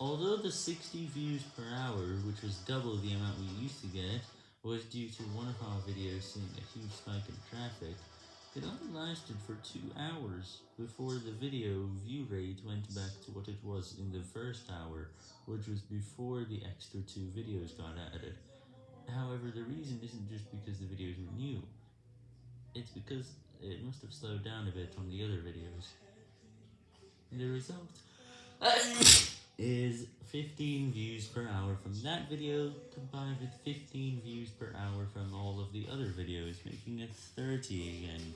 Although the 60 views per hour, which was double the amount we used to get, was due to one of our videos seeing a huge spike in traffic, it only lasted for 2 hours before the video view rate went back to what it was in the first hour, which was before the extra 2 videos got added. However, the reason isn't just because the videos were new, it's because it must have slowed down a bit on the other videos. The result is 15 views per hour from that video, combined with 15 views per hour from all of the other videos, making it 30 again.